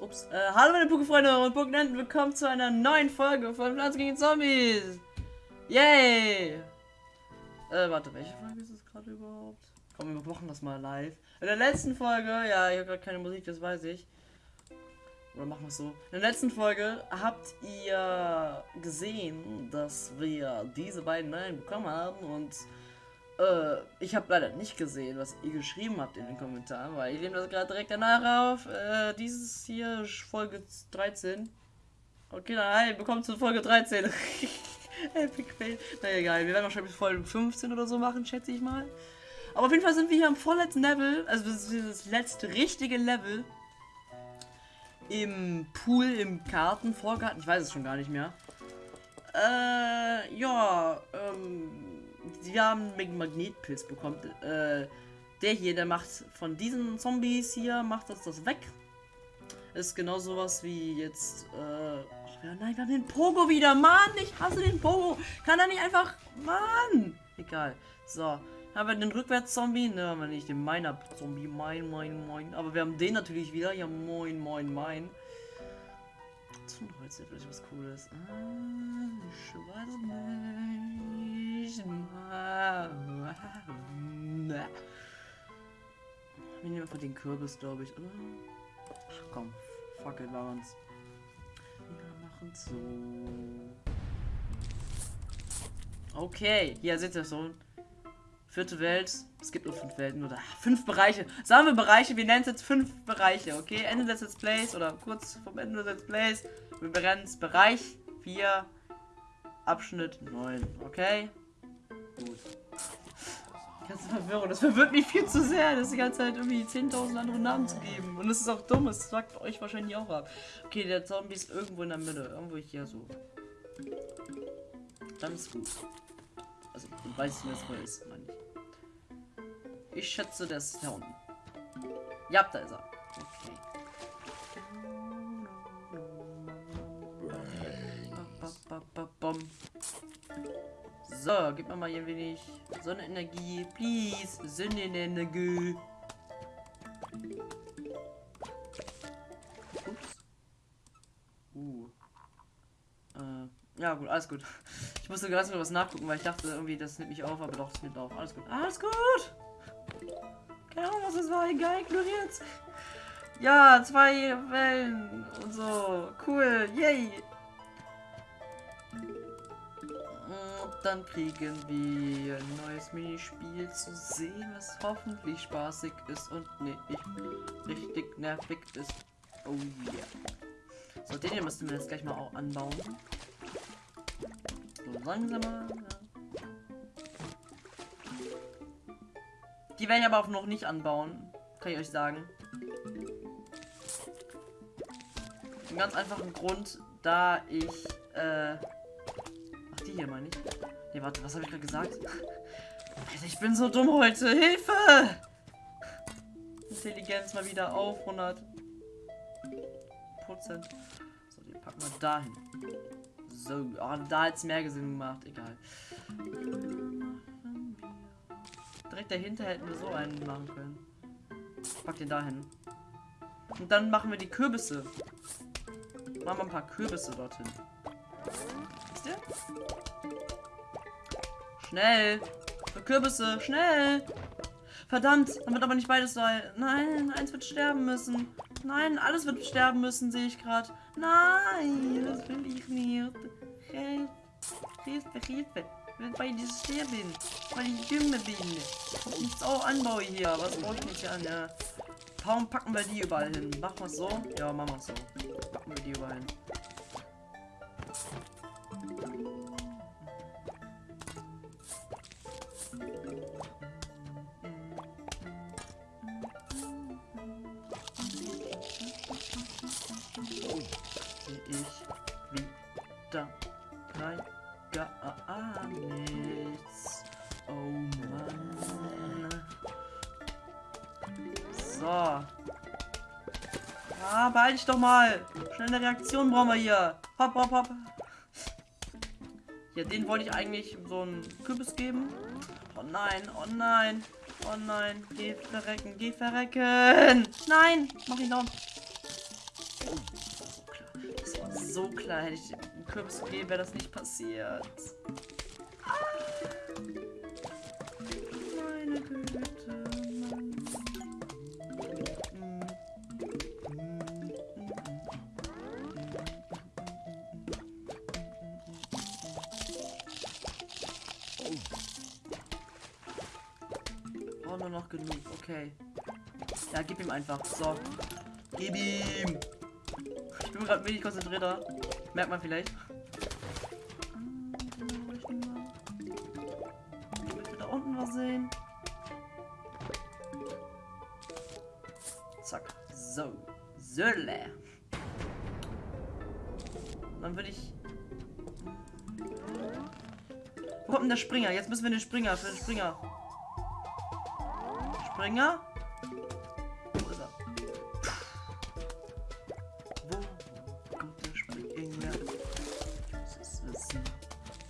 Ups. Äh, hallo meine Pokéfreunde und Pokénenten, willkommen zu einer neuen Folge von Pflanzen gegen Zombies. Yay! Äh, warte, welche Folge ist es gerade überhaupt? Komm, wir machen das mal live. In der letzten Folge, ja, ich habe gerade keine Musik, das weiß ich. Oder machen wir es so. In der letzten Folge habt ihr gesehen, dass wir diese beiden Nein bekommen haben und äh, ich habe leider nicht gesehen, was ihr geschrieben habt in den Kommentaren, weil ich nehme das gerade direkt danach auf. Äh, dieses hier Folge 13. Okay, nein, bekommt zu Folge 13. Epic Fail. Na egal, wir werden wahrscheinlich Folge 15 oder so machen, schätze ich mal. Aber auf jeden Fall sind wir hier am vorletzten Level, also das ist das letzte richtige Level im Pool, im Karten, Vorgarten, ich weiß es schon gar nicht mehr. Äh, ja, ähm, wir haben einen Magnetpilz bekommen. Äh, der hier, der macht von diesen Zombies hier, macht das das weg. Ist genau sowas wie jetzt, äh, ja, nein, wir haben den Pogo wieder, Mann, ich hasse den Pogo. Kann er nicht einfach, Mann. Egal, so. Haben wir den Rückwärts-Zombie? Ne, haben wir nicht. Den Miner-Zombie. Mein, mein, mein. Aber wir haben den natürlich wieder. Ja, moin, moin, mein. Zum Holz vielleicht was Cooles. Ah, ich weiß nicht. Wir nehmen einfach den Kürbis, glaube ich? Ach komm, fuck it, uns. Wir machen so. Okay, hier seht ihr so. Vierte Welt. Es gibt nur fünf Welten oder fünf Bereiche. Sagen wir Bereiche, wir nennen es jetzt fünf Bereiche, okay? Ende des Let's Plays oder kurz vom Ende des Let's Plays. Wir berennen es Bereich 4, Abschnitt 9, okay? Gut. Ganze Verwirrung. Das verwirrt mich viel zu sehr, das die ganze Zeit irgendwie 10.000 andere Namen zu geben. Und das ist auch dumm, es sagt euch wahrscheinlich auch ab. Okay, der Zombie ist irgendwo in der Mitte. Irgendwo hier so. Dann ist gut. Also, du weißt, wo es ist, ich. Schätze, das ist da unten. Ja, da ist er. Okay. So, gib mir mal hier ein wenig Sonnenenergie. Please, Sonnenenergie. Ups. Uh. Äh, ja, gut, alles gut. Ich musste gerade was nachgucken, weil ich dachte irgendwie, das nimmt mich auf, aber doch, es nimmt auf. Alles gut. Alles gut! Ahnung, was das war. Egal, ignoriert. Ja, zwei Wellen und so. Cool. Yay. Und dann kriegen wir ein neues Minispiel zu sehen, was hoffentlich spaßig ist und nicht richtig nervig ist. Oh yeah. So, den hier müssen wir jetzt gleich mal auch anbauen. So langsamer. Ja. Die werde ich aber auch noch nicht anbauen. Kann ich euch sagen. Ein ganz einfachen Grund, da ich, äh... Ach, die hier meine ich. Nee, warte, was habe ich gerade gesagt? Alter, ich bin so dumm heute. Hilfe! Intelligenz mal wieder auf 100 Prozent. So, die packen wir dahin. So, oh, da es mehr Sinn gemacht. Egal direkt dahinter hätten wir so einen machen können. Pack den dahin. Und dann machen wir die Kürbisse. Machen wir ein paar Kürbisse dorthin. Wisst ihr? Schnell! Für Kürbisse, schnell! Verdammt, dann wird aber nicht beides sein. Nein, eins wird sterben müssen. Nein, alles wird sterben müssen, sehe ich gerade. Nein, das will ich nicht. Hilfe, Hilfe weil ich sterben. Weil ich Jünger bin. Und auch anbaue hier. Was brauche ich nicht an? Ja. Warum packen wir die überall hin? Machen wir es so? Ja, machen wir es so. Packen wir die überall hin. Beeil dich doch mal. Schnelle Reaktion brauchen wir hier. Hopp, hopp, hopp. Ja, den wollte ich eigentlich so einen Kürbis geben. Oh nein, oh nein. Oh nein. Geh verrecken, geh verrecken. Nein, mach ihn. So klar. Das war so klar. Hätte ich den Kürbis gegeben, wäre das nicht passiert. Meine Güte. Noch genug. Okay. Ja, gib ihm einfach. So. Gib ihm. Ich bin gerade wenig konzentrierter. Merkt man vielleicht. Ich möchte da unten was sehen. Zack. So. Sölle. Dann würde ich. Wo kommt denn der Springer? Jetzt müssen wir den Springer für den Springer. Springer? Wo ist er? Wo kommt der Springer? Ich muss es wissen.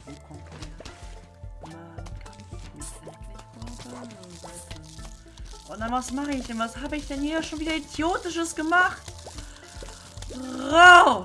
Wo kommt er? Man kann nicht endlich vorbei. Und dann was mache ich denn? Was habe ich denn hier schon wieder Idiotisches gemacht? Rau!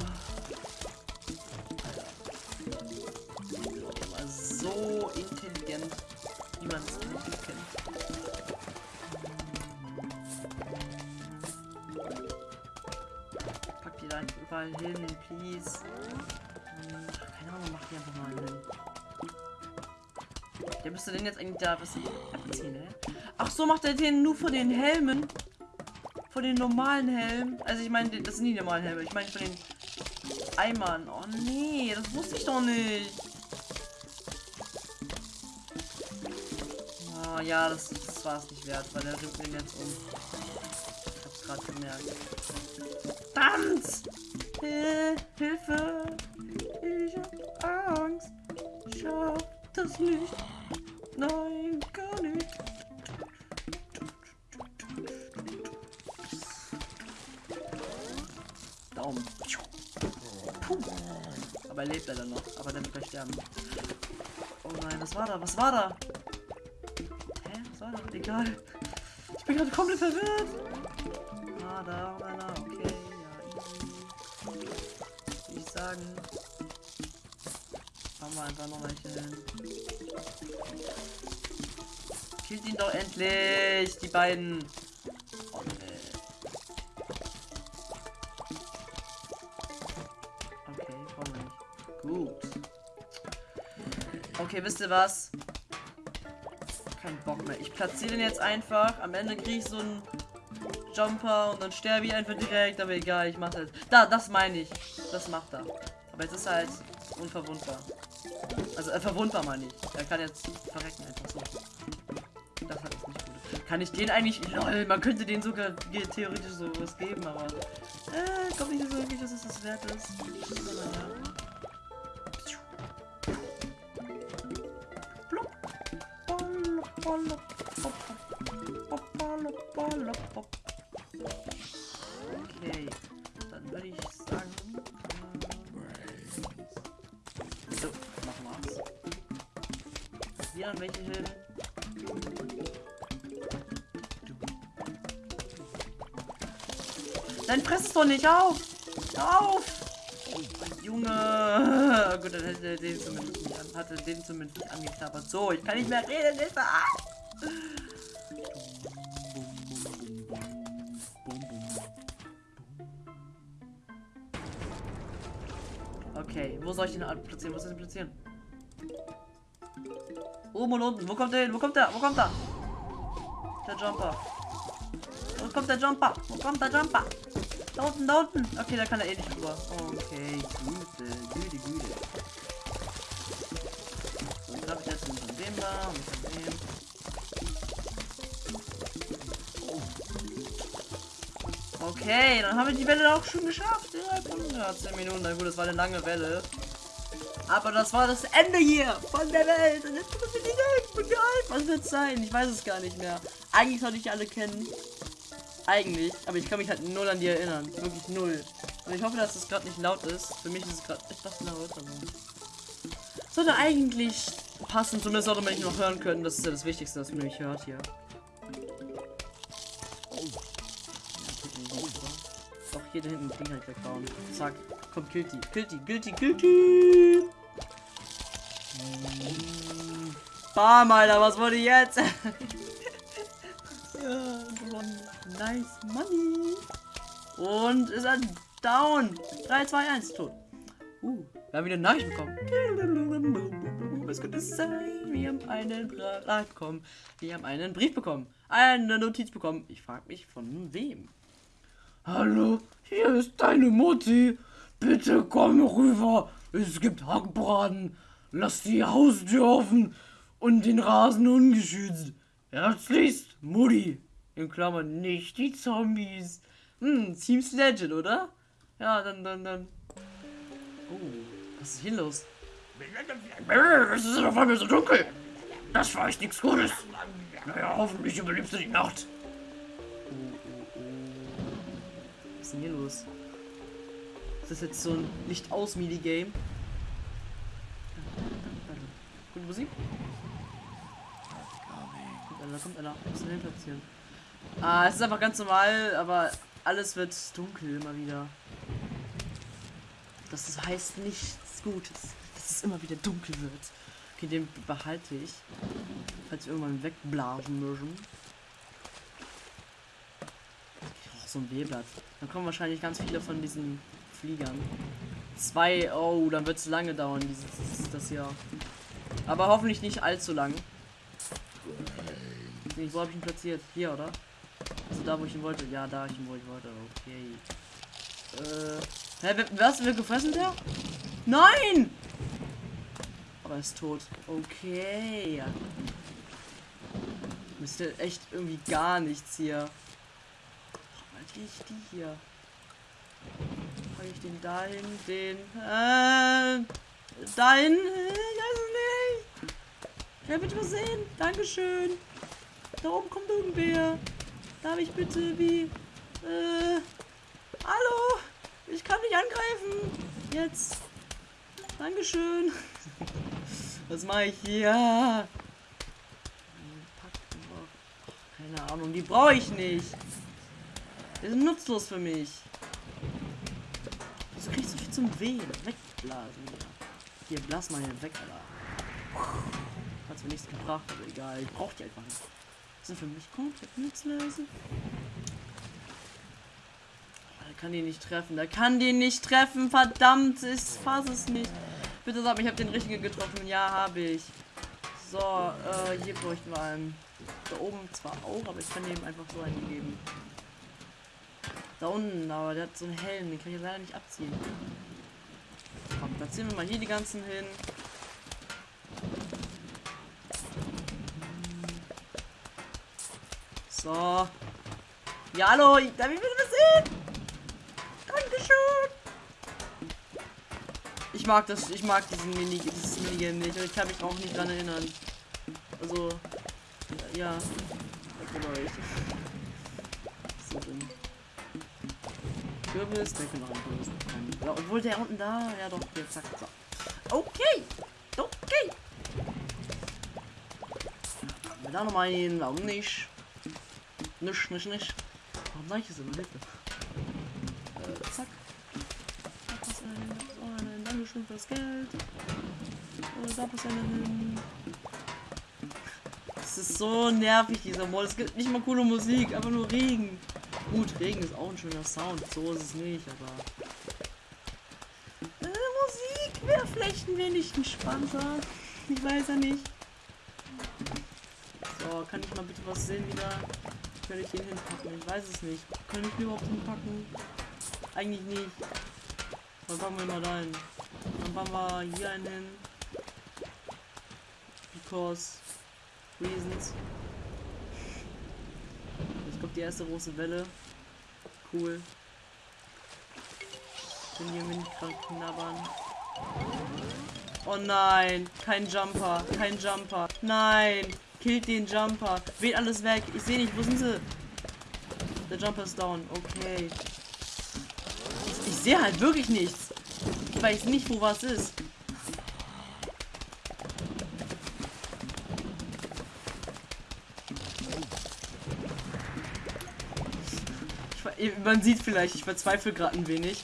Der müsste den jetzt eigentlich da was abziehen, ne? Ach so, macht er den nur von den Helmen? Von den normalen Helmen? Also ich meine, das sind die normalen Helme. Ich meine von den Eimern. Oh nee, das wusste ich doch nicht. Oh ja, das, das war es nicht wert, weil der ringt den jetzt um. Ich hab's gerade gemerkt. Verdammt! Hil Hilfe! Ich hab Angst. Schaff das nicht. Nein, gar nicht. Daumen. Puh. Aber er lebt leider noch. Aber dann wird er sterben. Oh nein, was war da? Was war da? Hä? Was war da? Egal. Ich bin gerade komplett verwirrt. Ah, da, da, da. Okay, ja. Würde ich sagen. Machen wir einfach nochmal hin. Killt ihn doch endlich, die beiden. Oh, nee. Okay, wir nicht. Gut. Okay, wisst ihr was? Kein Bock mehr. Ich platziere den jetzt einfach. Am Ende kriege ich so einen Jumper und dann sterbe ich einfach direkt. Aber egal, ich mache das. Da, das meine ich. Das macht er. Aber jetzt ist er halt unverwundbar. Also äh, verwundbar meine ich. Er kann jetzt verrecken einfach so. Das hat jetzt nicht gut. Kann ich den eigentlich. Lol, man könnte den sogar theoretisch so was geben, aber. Äh, ich glaube nicht so wirklich, dass es das wert ist. Aber ja. Es doch nicht auf! Auf! Junge! Gut, dann hätte er den zumindest nicht an, hatte den zumindest nicht angeknabbert. So, ich kann nicht mehr reden, Hilfe! Ah! Okay, wo soll ich den platzieren? Wo soll ich den platzieren? Oben und unten. Wo kommt der hin? Wo kommt der? Wo kommt er? Der Jumper. Wo kommt der Jumper? Wo kommt der Jumper? Da unten, da unten. Okay, da kann er eh nicht drüber. Okay, Güte, Güte, Güte. So, dann habe ich jetzt von dem da und von dem. Okay, dann haben wir die Welle auch schon geschafft. Innerhalb von ja, 10 Minuten. Na gut, das war eine lange Welle. Aber das war das Ende hier von der Welt. Und jetzt müssen wir die Welt begreifen. Was wird sein? Ich weiß es gar nicht mehr. Eigentlich sollte ich alle kennen. Eigentlich. Aber ich kann mich halt null an die erinnern. Wirklich null. Und ich hoffe, dass es gerade nicht laut ist. Für mich ist es gerade etwas laut. Aber sollte eigentlich passen. Zumindest sollte man mich noch hören können. Das ist ja das Wichtigste, dass man mich hört hier. Doch gehe da hinten halt wegbauen. Zack. Komm, killt die, killt die. Mm. Bam, Alter, was wurde jetzt? Nice money. Und ist er down. 3, 2, 1, tot. Uh, wir haben wieder eine Nachricht bekommen. Was könnte es sein? Wir haben einen Brief bekommen. Wir haben einen Brief bekommen. Eine Notiz bekommen. Ich frage mich von wem. Hallo, hier ist deine Mutti. Bitte komm rüber. Es gibt Hackbraten. Lass die Haustür offen und den Rasen ungeschützt. Herzlichst, Mutti. In Klammern nicht die Zombies. Hm, seems legend, oder? Ja, dann, dann, dann. Oh, was ist hier los? Es ist auf einmal so dunkel. Das war echt nichts Gutes. Naja, hoffentlich überlebst du die Nacht. Oh, oh, oh. Was ist denn hier los? Ist das jetzt so ein Licht-aus-Minigame? Gute Musik? Kommt einer, kommt einer. Muss den platzieren. Ah, es ist einfach ganz normal, aber alles wird dunkel immer wieder. Das heißt nichts Gutes, dass es immer wieder dunkel wird. Okay, den behalte ich. Falls wir irgendwann wegblasen müssen. Oh, so ein B-Blatt. Dann kommen wahrscheinlich ganz viele von diesen Fliegern. Zwei, oh, dann wird es lange dauern, dieses das Jahr. Aber hoffentlich nicht allzu lang. Wo habe ich ihn platziert? Hier, oder? Also da, wo ich ihn wollte. Ja, da, ich ihn, wo ich wollte. Okay. Äh. Hä, was? Wird gefressen, der? Nein! Aber er ist tot. Okay. Müsste echt irgendwie gar nichts hier. Mal ich die hier. Habe ich den dahin? Den. Äh. Dahin? Ich weiß es nicht. Ich bitte was sehen? Dankeschön. Da oben kommt irgendwer. Darf ich bitte wie. Äh. Hallo? Ich kann nicht angreifen. Jetzt. Dankeschön. Was mache ich hier? Keine Ahnung, die brauche ich nicht. Die sind nutzlos für mich. Wieso krieg ich so viel zum Wehen? Wegblasen. Hier, blas mal hier weg, Alter. Hat's mir nichts gebracht, aber egal. Ich brauch die einfach nicht. Sind für mich komplett nutzlos. Oh, Der kann die nicht treffen. Der kann die nicht treffen. Verdammt, ich fass es nicht. Bitte sag mir, ich habe den richtigen getroffen. Ja, habe ich. So, äh, hier bräuchten wir einen. Da oben zwar auch, aber ich kann dem einfach so einen geben. Da unten, aber der hat so einen Helm, den kann ich leider nicht abziehen. Komm, da ziehen wir mal hier die ganzen hin. So. Ja, hallo, ich- darf ich bitte was sehen? Dankeschön. Ich mag das, ich mag diesen Mini, dieses Minigame nicht ich kann mich auch nicht dran erinnern. Also, ja. Kürbis, der kann noch Kürbis. Ja, obwohl der unten da, ja doch, hier, zack, so. Okay, okay. Da noch mal einen, warum nicht? Nicht, nicht, nicht. Warum sag ich das immer? Hilfe. Äh, zack. Da passt einer hin, da passt einer hin. Dankeschön fürs Geld. Äh, da passt einer hin. Es ist so nervig, dieser Mod. Es gibt nicht mal coole Musik, einfach nur Regen. Gut, Regen ist auch ein schöner Sound. So ist es nicht, aber. Äh, Musik wäre vielleicht ein wenig entspannter. Ich weiß ja nicht. So, kann ich mal bitte was sehen wieder? Kann ich den hinpacken? Ich weiß es nicht. Kann ich den überhaupt hinpacken? Eigentlich nicht. Dann packen wir mal da hin. Dann packen wir hier einen hin. Because reasons. Jetzt kommt die erste große Welle. Cool. Können hier mit knabbern. Oh nein, kein Jumper, kein Jumper. Nein, killt den Jumper. Weht alles weg. Ich sehe nicht, wo sind sie? Der Jumper ist down. Okay. Ich, ich sehe halt wirklich nichts. Ich weiß nicht, wo was ist. Man sieht vielleicht, ich verzweifle gerade ein wenig.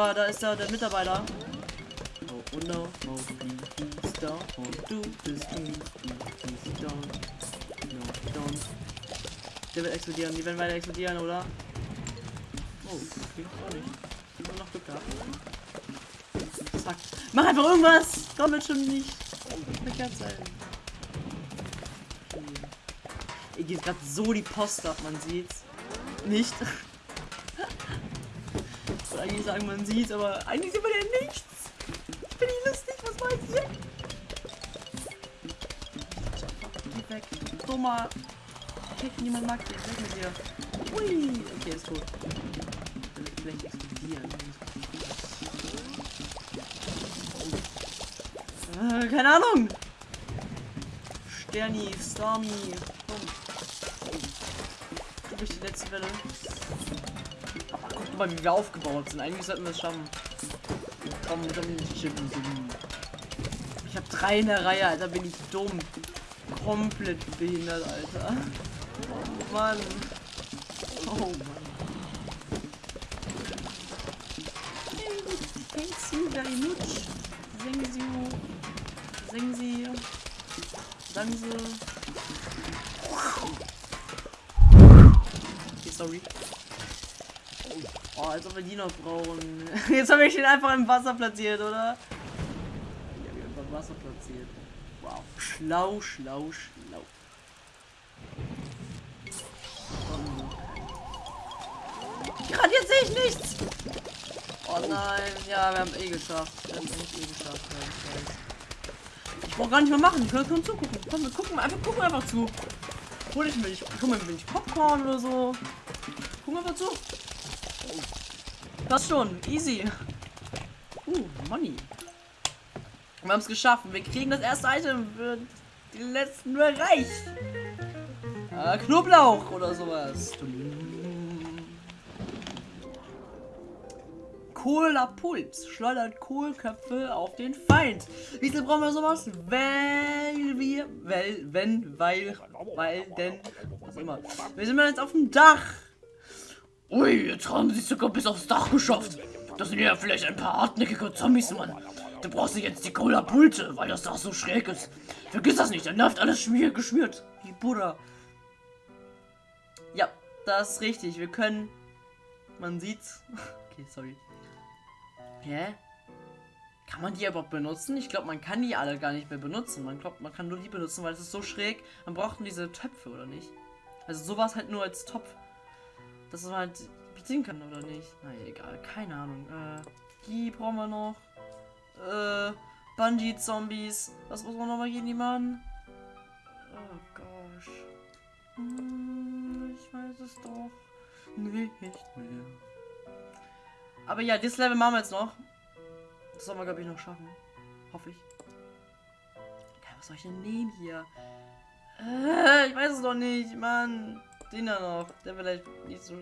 Oder da ist da der Mitarbeiter. Oh, oh no, oh please don't do this. Please don't. No, don't. Der wird explodieren, die werden weiter explodieren, oder? Oh, okay, auch nicht. Ich hab noch Glück gehabt. Zack. Mach einfach irgendwas! Komm jetzt schon nicht. Verkehrt sein. Ihr geht gerade so die Post ab, man sieht's. Nicht. Eigentlich sagen, man sieht, aber eigentlich sieht man ja nichts. Ich bin nicht lustig, was war hier? Geh weg. Dummer. Okay, niemand mag dich. Weg mit dir. Ui. Okay, ist tot. Vielleicht explodieren. Äh, keine Ahnung. Sterni, Stormy. Komm. Du bist die letzte Welle. Mal, wie wir aufgebaut sind. Eigentlich sollten wir es schaffen. Komm, komm, chippen. Ich habe drei in der Reihe, Alter. Bin ich dumm. Komplett behindert, Alter. Oh Mann. Oh Mann. Thanks you very much. Thank you. Singen Sie. Sagen Sie. Okay, sorry. Oh, als ob wir die noch brauchen. Jetzt habe ich ihn einfach im Wasser platziert, oder? Ich habe ihn einfach im Wasser platziert. Wow. Schlau, schlau, schlau. Gerade jetzt sehe ich nichts. Oh nein. Ja, wir haben eh geschafft. Wir haben eh geschafft. Ich brauche gar nicht mehr machen. Ich kann nur zugucken. Komm, wir gucken einfach, gucken einfach zu. Hol ich mir nicht, guck mal, bin ich Popcorn oder so. Gucken einfach zu. Das schon, easy. Uh, Money. Wir haben es geschafft. Wir kriegen das erste Item für die letzten Bereich. Äh, Knoblauch oder sowas. Kohler Puls schleudert Kohlköpfe auf den Feind. Wieso brauchen wir sowas? Weil wir, weil, wenn, weil, weil, denn, was immer. Wir sind jetzt auf dem Dach. Ui, jetzt haben sie sogar bis aufs Dach geschafft. Das sind ja vielleicht ein paar hartnäckige Zombies, Mann. Du brauchst jetzt die Cola Pulte, weil das Dach so schräg ist. Vergiss das nicht, dann läuft alles schmier geschmiert. Wie Buddha. Ja, das ist richtig. Wir können. Man sieht's. Okay, sorry. Hä? Kann man die überhaupt benutzen? Ich glaube, man kann die alle gar nicht mehr benutzen. Man glaubt, man kann nur die benutzen, weil es ist so schräg. Man braucht diese Töpfe, oder nicht? Also sowas halt nur als Topf. Dass man halt bedienen kann, oder nicht? Na egal, keine Ahnung. Äh, die brauchen wir noch. Äh, Bungee-Zombies. Was muss man nochmal gegen die machen? Oh gosh. Hm, ich weiß es doch nicht mehr. Aber ja, das Level machen wir jetzt noch. Das sollen wir, glaube ich, noch schaffen. Hoffe ich. Okay, was soll ich denn nehmen hier? Äh, ich weiß es noch nicht, Mann. Den da noch. Der vielleicht nicht so.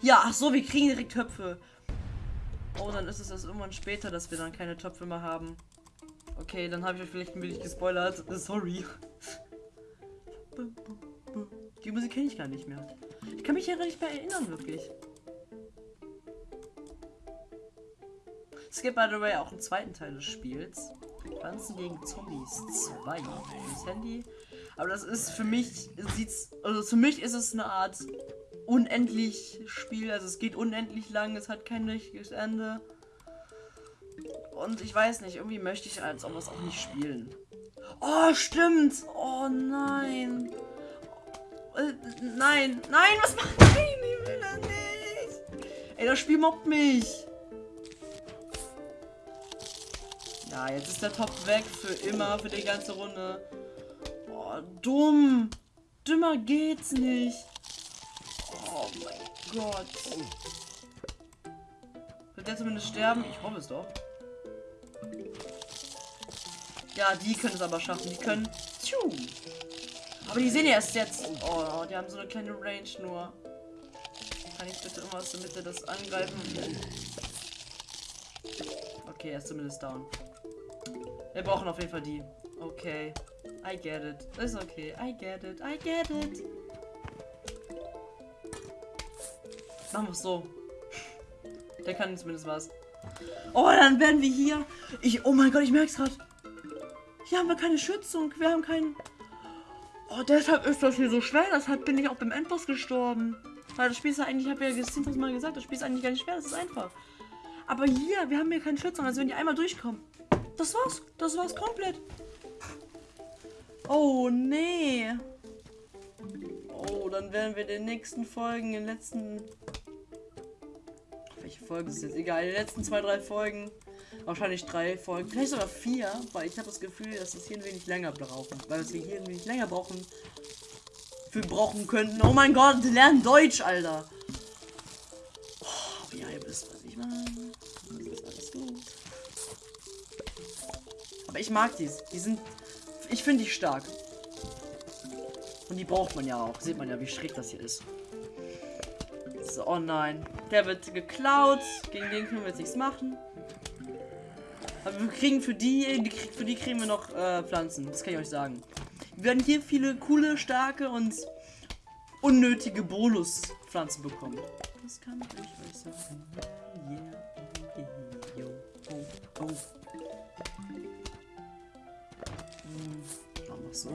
Ja, ach so, wir kriegen direkt Töpfe. Oh, dann ist es erst irgendwann später, dass wir dann keine Töpfe mehr haben. Okay, dann habe ich euch vielleicht ein wenig gespoilert. Sorry. Die Musik kenne ich gar nicht mehr. Ich kann mich ja nicht mehr erinnern, wirklich. Es gibt, by the way, auch einen zweiten Teil des Spiels. Pflanzen gegen Zombies 2. Das Handy. Aber das ist für mich, sieht's, also für mich ist es eine Art unendlich Spiel. Also es geht unendlich lang, es hat kein richtiges Ende. Und ich weiß nicht, irgendwie möchte ich als auch was auch nicht spielen. Oh, stimmt. Oh nein. Äh, nein, nein, was macht Nein, ich will das nicht. Ey, das Spiel mobbt mich. Ja, jetzt ist der Topf weg für immer, für die ganze Runde. Dumm. Dümmer geht's nicht. Oh mein Gott. Wird der zumindest sterben? Ich hoffe es doch. Ja, die können es aber schaffen. Die können... Tschu. Aber die sehen ja erst jetzt. Oh, die haben so eine kleine Range nur. Kann ich bitte irgendwas damit er das angreifen? Okay, er ist zumindest down. Wir brauchen auf jeden Fall die. Okay. I get it. Ist okay. I get it. I get it. Machen wir es so. Der kann zumindest was. Oh, dann werden wir hier. Ich. Oh mein Gott, ich merk's gerade. Hier haben wir keine Schützung. Wir haben keinen. Oh, deshalb ist das hier so schwer. Deshalb bin ich auch beim Endboss gestorben. Weil das Spiel ist ja eigentlich, ich habe ja das Mal gesagt, das Spiel ist eigentlich gar nicht schwer, das ist einfach. Aber hier, wir haben hier keine Schützung, also wenn die einmal durchkommen. Das war's, das war's komplett. Oh, nee. Oh, dann werden wir in den nächsten Folgen, in den letzten... Welche Folge ist jetzt? Egal, in den letzten zwei, drei Folgen. Wahrscheinlich drei Folgen, vielleicht sogar vier, weil ich habe das Gefühl, dass es hier ein wenig länger brauchen. Weil wir hier ein wenig länger brauchen, für brauchen könnten. Oh mein Gott, lernen Deutsch, Alter. Oh, ja, ihr wisst, was ich meine. Das ist alles gut. Aber ich mag dies. Die sind. Ich finde die stark. Und die braucht man ja auch. Sieht man ja, wie schräg das hier ist. So, oh nein. Der wird geklaut. Gegen den können wir jetzt nichts machen. Aber wir kriegen für die, für die kriegen wir noch äh, Pflanzen. Das kann ich euch sagen. Wir werden hier viele coole, starke und unnötige Bonuspflanzen bekommen. Das kann ich euch sagen. Yeah, yeah, yo, oh, oh. Wir so.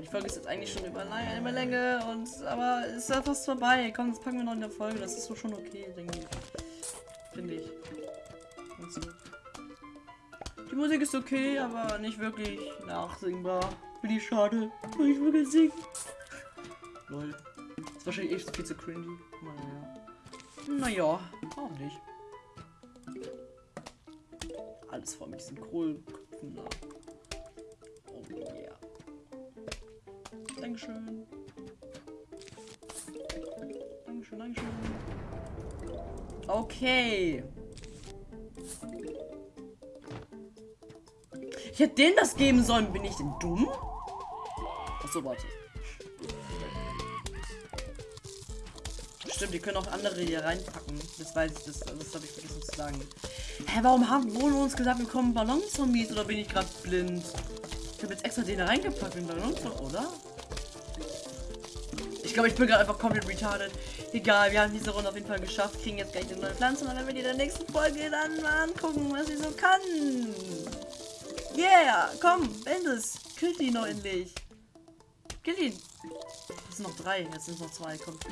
die Folge ist jetzt eigentlich schon über, über Länge und aber ist ja fast vorbei. Komm, das packen wir noch in der Folge. Das ist so schon okay, denke ich. Finde ich. So. Die Musik ist okay, aber nicht wirklich nachsingbar. Bin ich schade. Will ich wirklich singen? Lol. Ist wahrscheinlich echt viel zu cringy. Naja. Naja, auch nicht. Alles voll mit diesen Kohlköpfen da. Oh yeah. Dankeschön. Dankeschön, Dankeschön. Okay. Ich hätte denen das geben sollen. Bin ich denn dumm? Achso, warte. Stimmt, die können auch andere hier reinpacken. Das weiß ich, das, das habe ich vergessen zu sagen. Hä, warum haben wohl uns gesagt, wir kommen Ballonzombies oder bin ich gerade blind? Ich habe jetzt extra den da reingepackt in Ballonzombies, oder? Ich glaube, ich bin gerade einfach komplett retarded. Egal, wir haben diese Runde auf jeden Fall geschafft. Kriegen jetzt gleich eine neue Pflanze und dann werden wir die in der nächsten Folge dann mal angucken, was sie so kann. Yeah, komm, Endes. Kill die noch endlich. Kill ihn. Es sind noch drei, jetzt sind es noch zwei. Kommt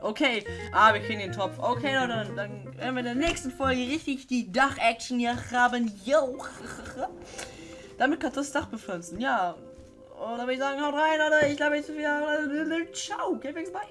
Okay, ah, wir kriegen den Topf. Okay, Leute, dann, dann werden wir in der nächsten Folge richtig die Dach-Action hier haben. Yo. Damit kannst du das Dach bepflanzen. Ja, und dann würde ich sagen, haut rein, Leute. Ich glaube, jetzt wieder. Ciao. Geht's bye.